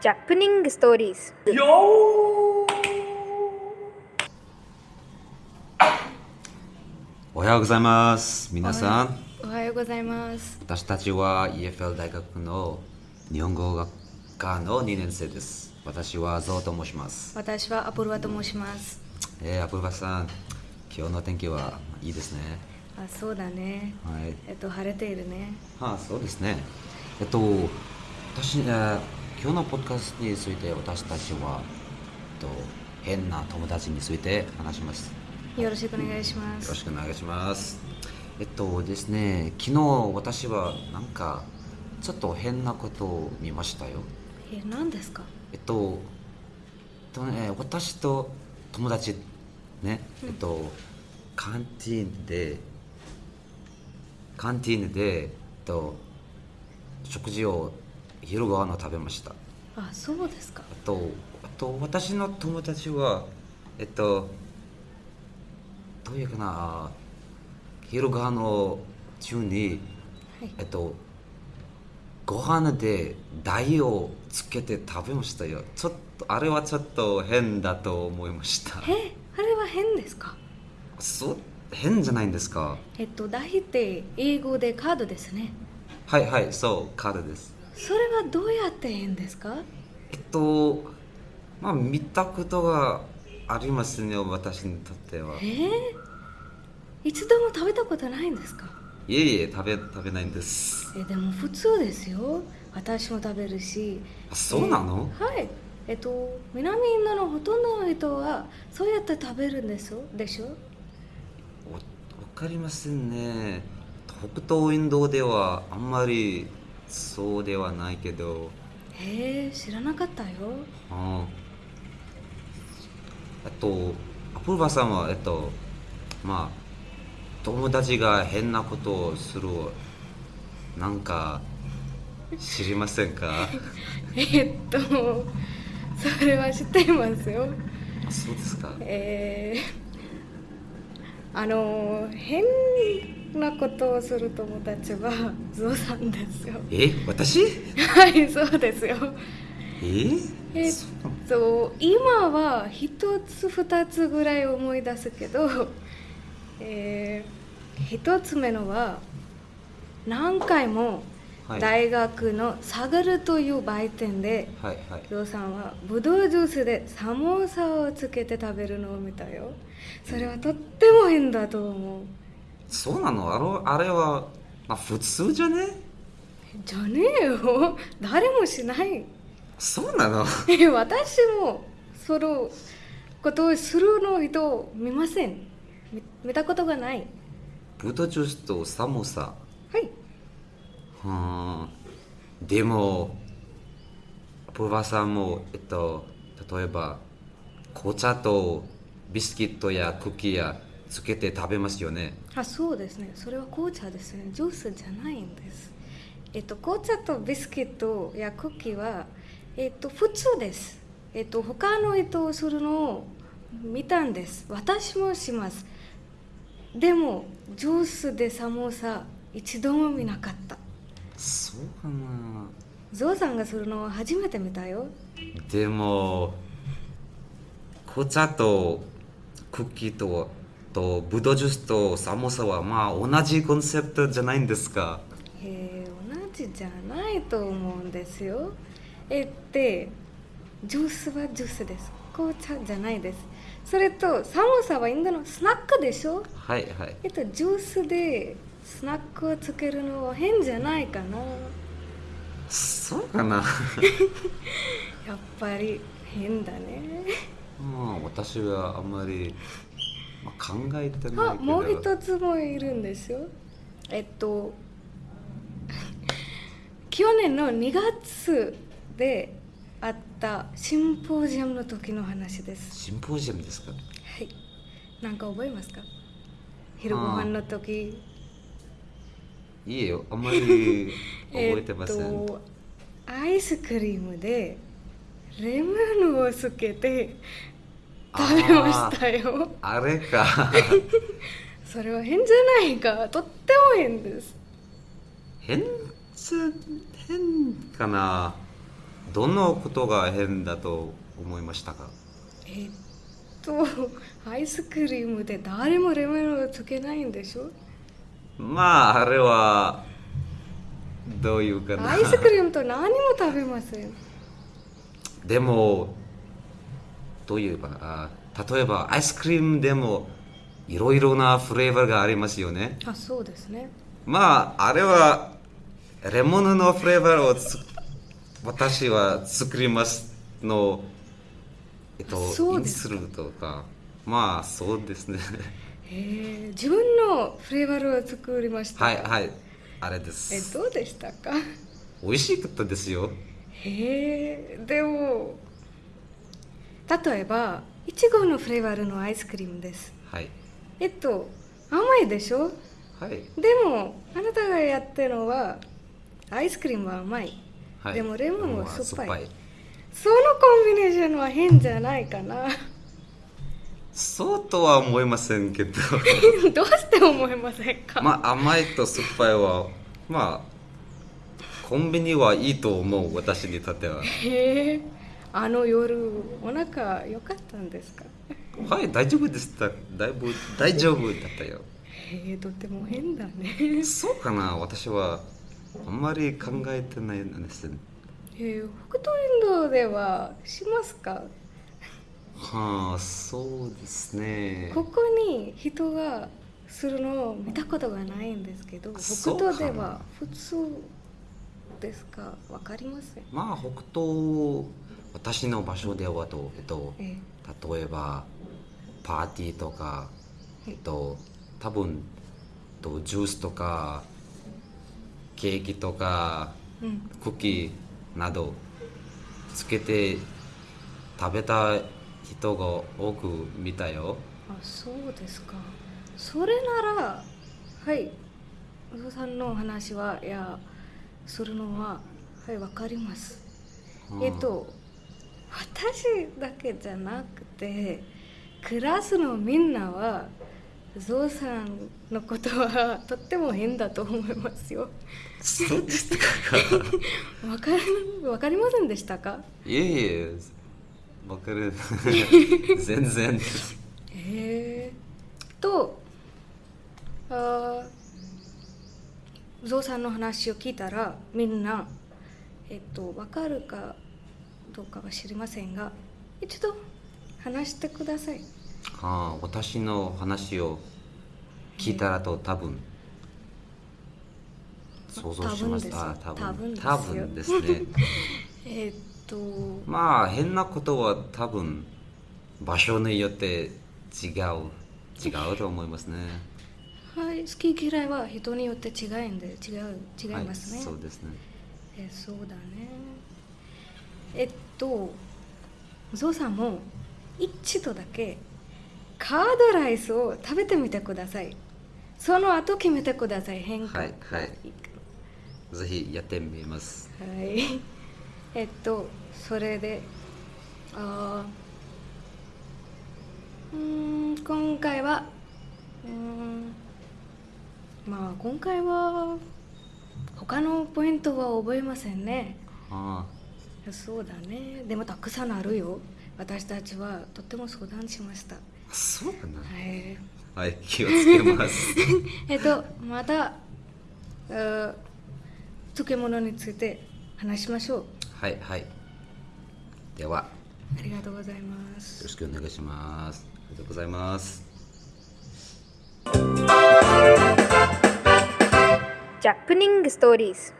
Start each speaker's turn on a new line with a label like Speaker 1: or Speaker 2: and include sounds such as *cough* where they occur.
Speaker 1: ジャップニングストーリーズ
Speaker 2: よおはようございます。皆さん。
Speaker 1: おはようございます。
Speaker 2: 私たちは EFL 大学の日本語学科の2年生です。私はゾウと申します。
Speaker 1: 私はアプルワと申します。
Speaker 2: えー、アプルバさん今日の天気はいいですね。
Speaker 1: あそうだね。
Speaker 2: はい。
Speaker 1: えっと晴れているね。
Speaker 2: はあそうですね。えっと私、えー今日のポッドキャストについて私たちは、えっと、変な友達について話します
Speaker 1: よろしくお願いしま
Speaker 2: よろ
Speaker 1: す
Speaker 2: しくお願いします。えっとですね、昨日私はなんかちょっと変なことを見ましたよ。
Speaker 1: え何ですか？
Speaker 2: えっと、えっとね、私と友達ね、えっと、カンティーンで、カンティーンで、えっと、食事を昼ご飯を食べました。
Speaker 1: あそうですか
Speaker 2: あと、あと私の友達は、えっと、どういうかな、昼ご飯の中に、
Speaker 1: はい
Speaker 2: えっと、ご飯で台をつけて食べましたよ。ちょっと、あれはちょっと変だと思いました。
Speaker 1: えあれは変ですか？
Speaker 2: そう、変じゃないんですか？
Speaker 1: えっと大って英語でカードですね
Speaker 2: はいはい、そう、カードです。
Speaker 1: それはどうやって変ですか？
Speaker 2: えっと、まあ、見たことがありますね、私にとっては。
Speaker 1: え。ー、一度も食べたことないんですか？
Speaker 2: いえいえ、食べ、食べないんです。
Speaker 1: えでも普通ですよ。私も食べるし。
Speaker 2: あそうなの？
Speaker 1: はい。えっと南インドのほとんどの人はそうやって食べるんですよ。でしょ？
Speaker 2: わわかりませんね。北東インドではあんまりそうではないけど。
Speaker 1: へえ知らなかったよ。
Speaker 2: ああとアプルバさんはえっとまあ友達が変なことをするなんか知りませんか？*laughs*
Speaker 1: えっとそれは知っていますよ。
Speaker 2: あそうですか。
Speaker 1: えー、あの変なことをする友達はゾウさんですよ。
Speaker 2: え私？
Speaker 1: はいそうですよ。
Speaker 2: え？
Speaker 1: えっと今は一つ二つぐらい思い出すけど、*laughs* えー、一つ目のは何回も
Speaker 2: はい。
Speaker 1: 大学のサガルという売店で
Speaker 2: はいはい。
Speaker 1: ゾウさんはブドウジュースでサモーサをつけて食べるのを見たよ。それはとっても変だと思う
Speaker 2: そうなの？あのあれは、まあ、普通じゃね？
Speaker 1: じゃねえよ。*laughs* 誰もしない。
Speaker 2: そうなの？
Speaker 1: え私もそのことをするの人を見ません。見見たことがない。
Speaker 2: ブドウジュースとサモサ。
Speaker 1: はい。
Speaker 2: はーでもプーバさんもえっと例えば紅茶とビスキットやクッキーやつけて食べますよね。
Speaker 1: あそうですね。それは紅茶ですね。ジュースじゃないんです。えっと紅茶とビスキットやクッキーはえっと普通です。えっと他の人をするのを見たんです。私もします。でもジュースでサモーサ一度も見なかった。
Speaker 2: そうかな。
Speaker 1: ゾウさんがするのは初めて見たよ。
Speaker 2: でも紅茶とクッキーととブドウジュースとサモサはまあ同じコンセプトじゃないんですか？
Speaker 1: えー、同じじゃないと思うんですよ。えってジュースはジュースです。紅茶じゃないです。それとサモサはインドのスナックでしょ？
Speaker 2: はいはい。
Speaker 1: えっとジュースでスナックをつけるのは変じゃないかな。
Speaker 2: そうかな？*laughs*
Speaker 1: やっぱり変だね。*laughs*
Speaker 2: まあ私はあんまり、まあ、考えてないけど。
Speaker 1: あもう一つもいるんですよ。えっと *laughs* 去年の2月であったシンポジウムの時の話です。
Speaker 2: シンポジウムですか？
Speaker 1: はい。なんか覚えますか？昼ご飯の時。
Speaker 2: いいよ。あんまり *laughs* 覚えてません、
Speaker 1: えっとアイスクリームでレモンをつけて食べましたよ。
Speaker 2: あれか。*laughs*
Speaker 1: それは変じゃないか。とっても変です。
Speaker 2: 変変かな。どのことが変だと思いましたか？
Speaker 1: えーっとアイスクリームで誰もレモンをつけないんでしょ？
Speaker 2: まああれはどういうかな。
Speaker 1: アイスクリームと何も食べません。
Speaker 2: でもどう言えばあ例えばアイスクリームでもいろいろなフレーバーがありますよね。
Speaker 1: あそうですね。
Speaker 2: まああれはレモンのフレーバーをつ私は作りますのえっと
Speaker 1: そうです。
Speaker 2: るとか。まあそうですね。
Speaker 1: へえ自分のフレーバーを作りました。
Speaker 2: はいはい。あれで
Speaker 1: え
Speaker 2: す
Speaker 1: どうでしたか？
Speaker 2: 美味しかったですよ。
Speaker 1: へえでも例えばいちごのフレーバーのアイスクリームです。
Speaker 2: はい。
Speaker 1: えっと甘いでしょ？
Speaker 2: はい。
Speaker 1: でもあなたがやってるのはアイスクリームは甘い、
Speaker 2: はい。
Speaker 1: でもレモンは酸っぱい。
Speaker 2: 酸っぱい。
Speaker 1: そのコンビネーションは変じゃないかな。
Speaker 2: そうとは思いませんけど。*laughs*
Speaker 1: どうして思いませんか、
Speaker 2: まあ甘いと酸っぱいはまあコンビニはいいと思う私にとっては。
Speaker 1: へえあの夜お腹良かったんですか？
Speaker 2: はい大丈夫でした。だいぶ大丈夫だったよ。
Speaker 1: へえとても変だね。
Speaker 2: そうかな？私はあんまり考えてないんです。
Speaker 1: へえ北斗インドではしますか？
Speaker 2: はあそうですね。
Speaker 1: ここに人がするのを見たことがないんですけど北
Speaker 2: そうかな
Speaker 1: 斗では普通ですか？わかりません。
Speaker 2: まあ北東私の場所ではと、えっと、
Speaker 1: え
Speaker 2: 例えばパーティーとか、えっと、多分とジュースとかケーキとかクッキーなどつけて食べた人が多く見たよ。
Speaker 1: あそうですか。それならはい。宇佐さんのお話はいやするのははいわかります、
Speaker 2: うん。
Speaker 1: えっと私だけじゃなくてクラスのみんなはゾウさんのことはとっても変だと思いますよ。
Speaker 2: そうですか。
Speaker 1: わかるわかりませんでしたか？
Speaker 2: いえいえわかる。*laughs* 全然
Speaker 1: へえ。とあーゾウさんの話を聞いたらみんなえっとわかるかどうかは知りませんが一度話してください。
Speaker 2: はあ私の話を聞いたらと多分想像しました。
Speaker 1: 多分
Speaker 2: 多分。ですね。*laughs*
Speaker 1: えっと
Speaker 2: まあ変なことは多分場所によって違う違うと思いますね。
Speaker 1: はい好き嫌いは人によって違うんで違う違いますね、
Speaker 2: はい、そうですね。
Speaker 1: えそうだねえっとゾウさんも一度だけカードライスを食べてみてください。その後決めてください変化。
Speaker 2: はいはい。ぜひやってみます。
Speaker 1: はい。えっとそれであーうーん今回はうーんまあ今回は他のポイントは覚えませんね。
Speaker 2: あ
Speaker 1: そうだね。でもたくさんあるよ。私たちはとっても相談しました。
Speaker 2: あそうかな
Speaker 1: はい。
Speaker 2: はい気をつけます。*laughs*
Speaker 1: えっとまたあ漬物について話しましょう。
Speaker 2: はいはい。では。
Speaker 1: ありがとうございます。
Speaker 2: よろしくお願いします。ありがとうございます。
Speaker 3: ジャップニングストーリーズ!